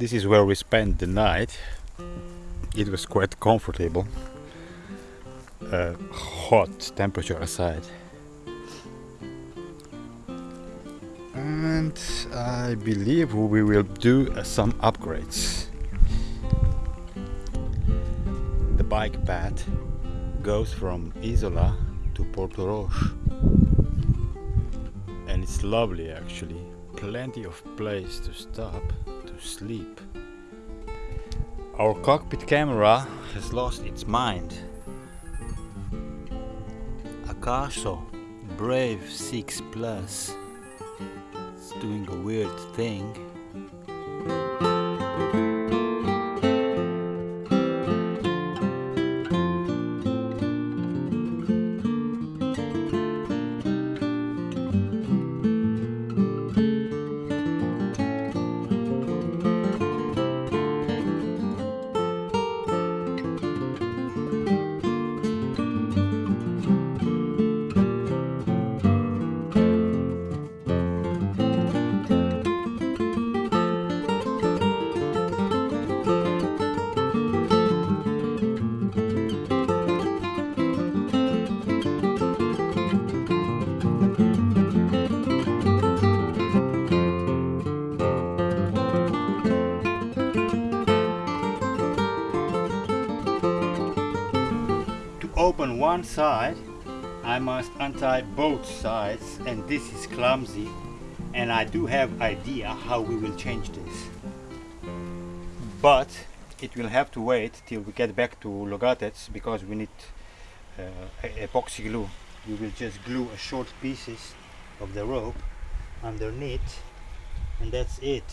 this is where we spent the night. It was quite comfortable. Uh, hot temperature aside. And I believe we will do uh, some upgrades. The bike path goes from Isola to Portorož. And it's lovely actually. Plenty of place to stop. to sleep. Our cockpit camera has lost its mind. Akaso Brave 6 Plus is doing a weird thing one side I must untie both sides and this is clumsy and I do have idea how we will change this. But it will have to wait till we get back to Logatec because we need uh, epoxy glue. We will just glue a short pieces of the rope underneath and that's it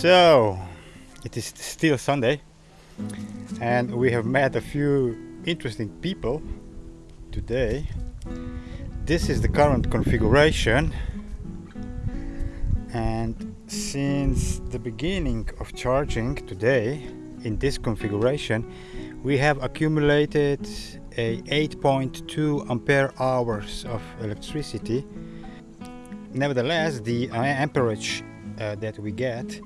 So, it is still Sunday, and we have met a few interesting people today. This is the current configuration, and since the beginning of charging today in this configuration, we have accumulated a 8.2 ampere hours of electricity. Nevertheless, the amperage uh, that we get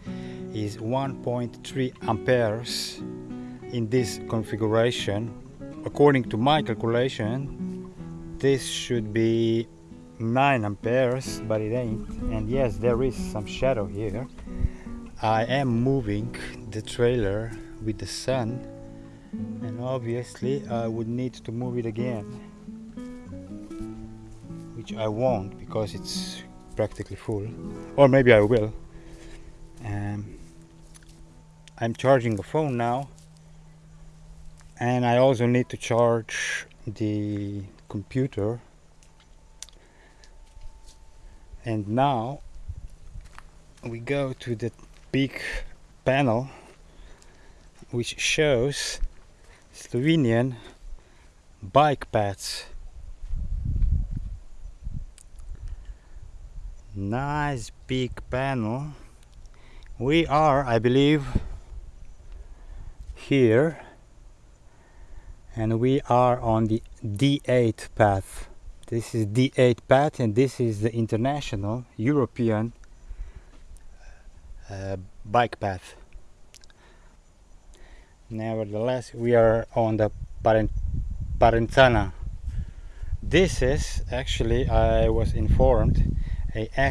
is 1.3 amperes in this configuration. According to my calculation this should be 9 amperes but it ain't. And yes there is some shadow here. I am moving the trailer with the sun and obviously I would need to move it again which I won't because it's practically full. Or maybe I will um, I'm charging the phone now and I also need to charge the computer. And now we go to the big panel which shows Slovenian bike paths. Nice big panel we are I believe here and we are on the D8 path. This is D8 path and this is the international European uh, bike path. Nevertheless we are on the Paren Parenzana this is actually I was informed a uh,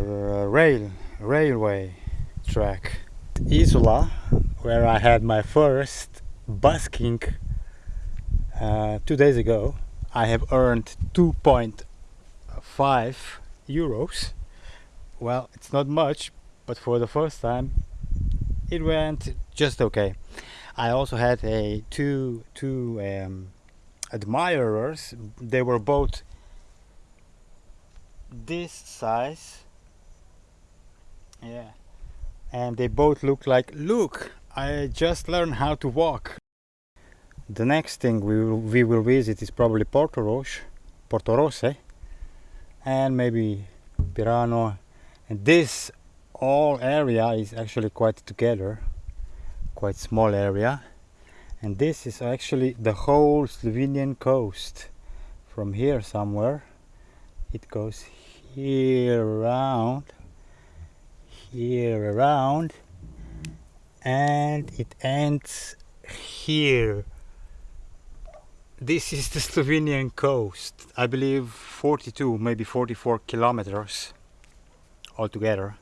rail railway track Isola where I had my first busking uh, two days ago I have earned 2.5 euros well it's not much but for the first time it went just okay. I also had a two two um, admirers. They were both this size. Yeah, and they both look like look. I just learned how to walk. The next thing we will, we will visit is probably Portorož, Porto Rosse, eh? and maybe Pirano. And this all area is actually quite together, quite small area. And this is actually the whole Slovenian coast. From here somewhere, it goes here around, here around, and it ends here this is the Slovenian coast. I believe 42, maybe 44 kilometers altogether.